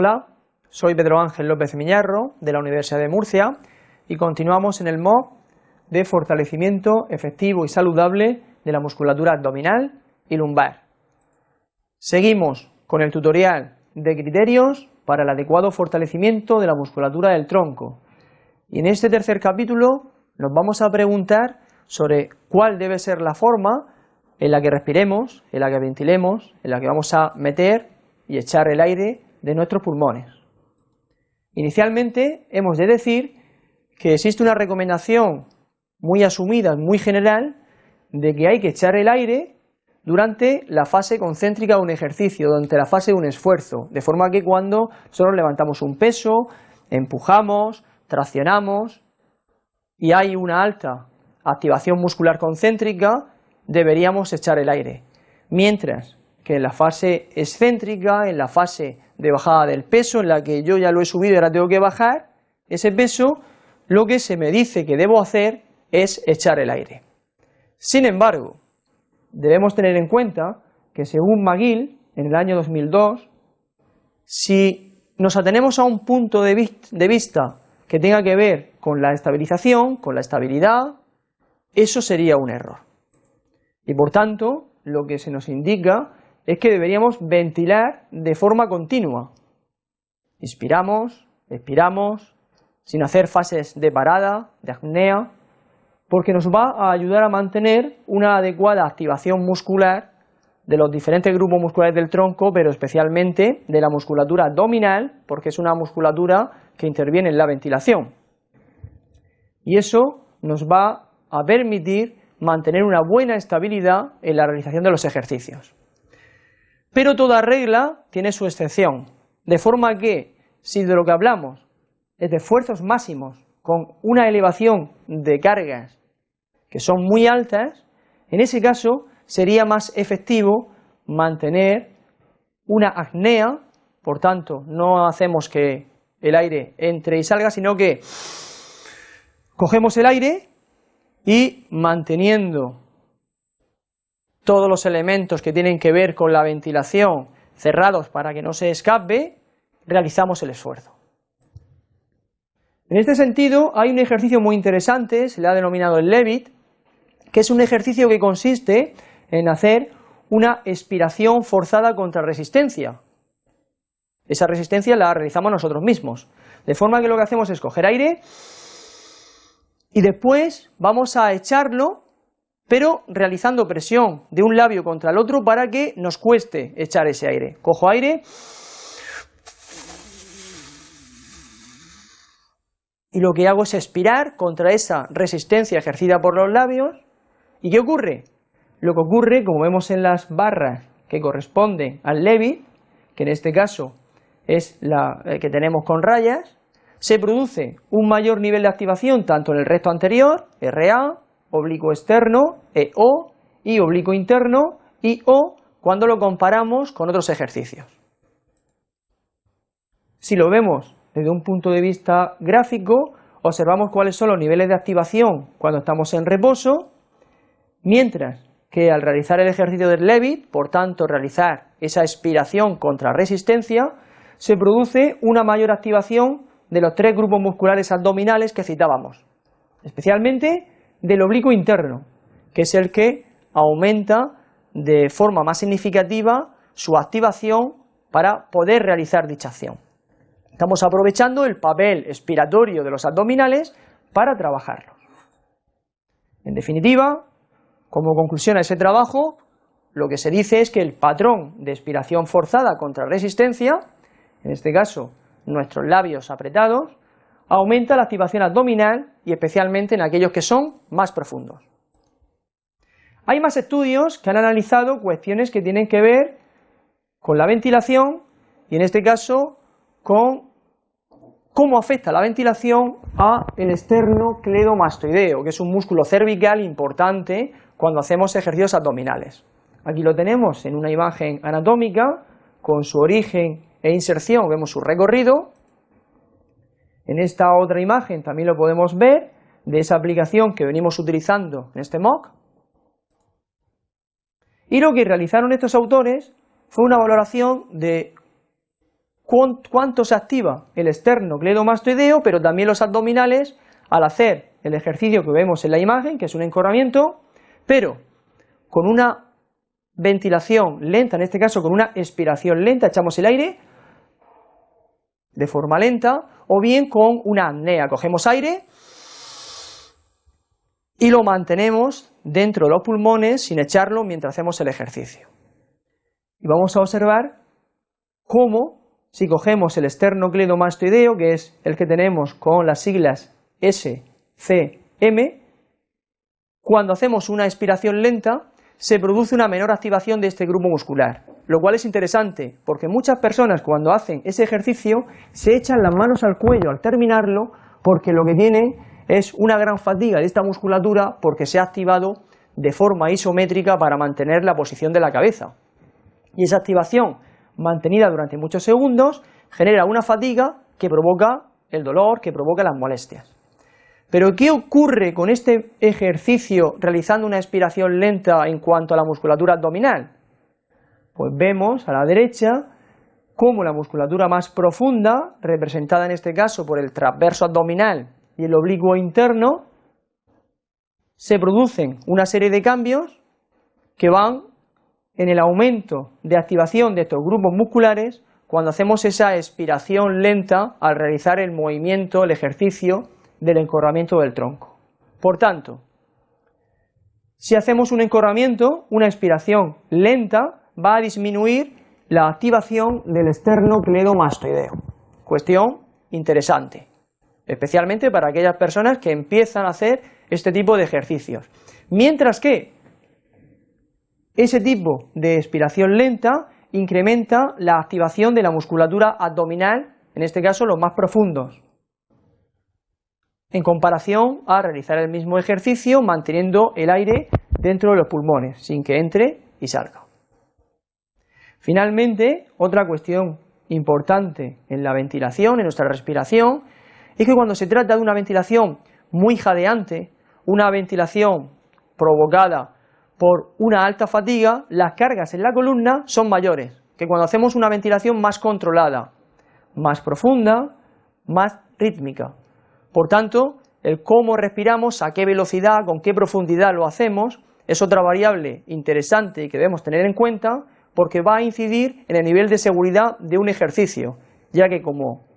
Hola, soy Pedro Ángel López Miñarro de la Universidad de Murcia y continuamos en el MOOC de fortalecimiento efectivo y saludable de la musculatura abdominal y lumbar. Seguimos con el tutorial de criterios para el adecuado fortalecimiento de la musculatura del tronco y en este tercer capítulo nos vamos a preguntar sobre cuál debe ser la forma en la que respiremos, en la que ventilemos, en la que vamos a meter y echar el aire de nuestros pulmones. Inicialmente hemos de decir que existe una recomendación muy asumida, muy general, de que hay que echar el aire durante la fase concéntrica de un ejercicio, durante la fase de un esfuerzo, de forma que cuando solo levantamos un peso, empujamos, traccionamos y hay una alta activación muscular concéntrica, deberíamos echar el aire. Mientras que en la fase excéntrica, en la fase de bajada del peso, en la que yo ya lo he subido y ahora tengo que bajar ese peso, lo que se me dice que debo hacer es echar el aire. Sin embargo, debemos tener en cuenta que según McGill, en el año 2002, si nos atenemos a un punto de, vista que tenga que ver con la estabilización, con la estabilidad, eso sería un error. Y por tanto, lo que se nos indica es que deberíamos ventilar de forma continua. Inspiramos, expiramos, sin hacer fases de parada, de apnea, porque nos va a ayudar a mantener una adecuada activación muscular de los diferentes grupos musculares del tronco, pero especialmente de la musculatura abdominal, porque es una musculatura que interviene en la ventilación. Y eso nos va a permitir mantener una buena estabilidad en la realización de los ejercicios. Pero toda regla tiene su excepción, de forma que si de lo que hablamos es de esfuerzos máximos con una elevación de cargas que son muy altas, en ese caso sería más efectivo mantener una apnea, por tanto no hacemos que el aire entre y salga, sino que cogemos el aire y manteniendo todos los elementos que tienen que ver con la ventilación cerrados para que no se escape, realizamos el esfuerzo. En este sentido, hay un ejercicio muy interesante, se le ha denominado el Levit, que es un ejercicio que consiste en hacer una expiración forzada contra resistencia. Esa resistencia la realizamos nosotros mismos, de forma que lo que hacemos es coger aire y después vamos a echarlo pero realizando presión de un labio contra el otro para que nos cueste echar ese aire. Cojo aire y lo que hago es expirar contra esa resistencia ejercida por los labios. ¿Y qué ocurre? Lo que ocurre, como vemos en las barras que corresponden al Levi, que en este caso es la eh, que tenemos con rayas, se produce un mayor nivel de activación tanto en el recto anterior, RA, oblicuo externo, EO, y oblicuo interno, IO, cuando lo comparamos con otros ejercicios. Si lo vemos desde un punto de vista gráfico, observamos cuáles son los niveles de activación cuando estamos en reposo, mientras que al realizar el ejercicio del Levit, por tanto realizar esa expiración contra resistencia, se produce una mayor activación de los tres grupos musculares abdominales que citábamos, especialmente del oblicuo interno, que es el que aumenta de forma más significativa su activación para poder realizar dicha acción. Estamos aprovechando el papel expiratorio de los abdominales para trabajarlos. En definitiva, como conclusión a ese trabajo, lo que se dice es que el patrón de expiración forzada contra resistencia, en este caso nuestros labios apretados, aumenta la activación abdominal y especialmente en aquellos que son más profundos. Hay más estudios que han analizado cuestiones que tienen que ver con la ventilación y en este caso con cómo afecta la ventilación a el esternocleidomastoideo, que es un músculo cervical importante cuando hacemos ejercicios abdominales. Aquí lo tenemos en una imagen anatómica con su origen e inserción, vemos su recorrido en esta otra imagen también lo podemos ver de esa aplicación que venimos utilizando en este mock. Y lo que realizaron estos autores fue una valoración de cuánto se activa el esternocleidomastoideo, pero también los abdominales al hacer el ejercicio que vemos en la imagen, que es un encorramiento, pero con una ventilación lenta, en este caso con una expiración lenta, echamos el aire de forma lenta, o bien con una apnea, cogemos aire y lo mantenemos dentro de los pulmones sin echarlo mientras hacemos el ejercicio. Y vamos a observar cómo, si cogemos el esternocleidomastoideo, que es el que tenemos con las siglas SCM, cuando hacemos una expiración lenta, se produce una menor activación de este grupo muscular, lo cual es interesante, porque muchas personas cuando hacen ese ejercicio se echan las manos al cuello al terminarlo, porque lo que tienen es una gran fatiga de esta musculatura porque se ha activado de forma isométrica para mantener la posición de la cabeza. Y esa activación mantenida durante muchos segundos genera una fatiga que provoca el dolor, que provoca las molestias. Pero ¿qué ocurre con este ejercicio realizando una expiración lenta en cuanto a la musculatura abdominal? Pues vemos a la derecha cómo la musculatura más profunda, representada en este caso por el transverso abdominal y el oblicuo interno, se producen una serie de cambios que van en el aumento de activación de estos grupos musculares cuando hacemos esa expiración lenta al realizar el movimiento, el ejercicio del encorramiento del tronco. Por tanto, si hacemos un encorramiento, una expiración lenta va a disminuir la activación del esternocleidomastoideo. Cuestión interesante, especialmente para aquellas personas que empiezan a hacer este tipo de ejercicios. Mientras que ese tipo de expiración lenta incrementa la activación de la musculatura abdominal, en este caso los más profundos, en comparación a realizar el mismo ejercicio manteniendo el aire dentro de los pulmones, sin que entre y salga. Finalmente, otra cuestión importante en la ventilación, en nuestra respiración, es que cuando se trata de una ventilación muy jadeante, una ventilación provocada por una alta fatiga, las cargas en la columna son mayores que cuando hacemos una ventilación más controlada, más profunda, más rítmica. Por tanto, el cómo respiramos, a qué velocidad, con qué profundidad lo hacemos, es otra variable interesante que debemos tener en cuenta porque va a incidir en el nivel de seguridad de un ejercicio, ya que como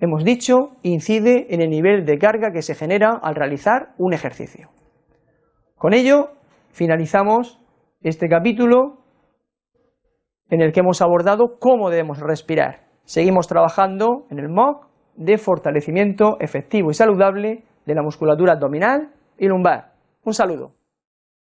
hemos dicho, incide en el nivel de carga que se genera al realizar un ejercicio. Con ello, finalizamos este capítulo en el que hemos abordado cómo debemos respirar. Seguimos trabajando en el MOOC de fortalecimiento efectivo y saludable de la musculatura abdominal y lumbar. Un saludo.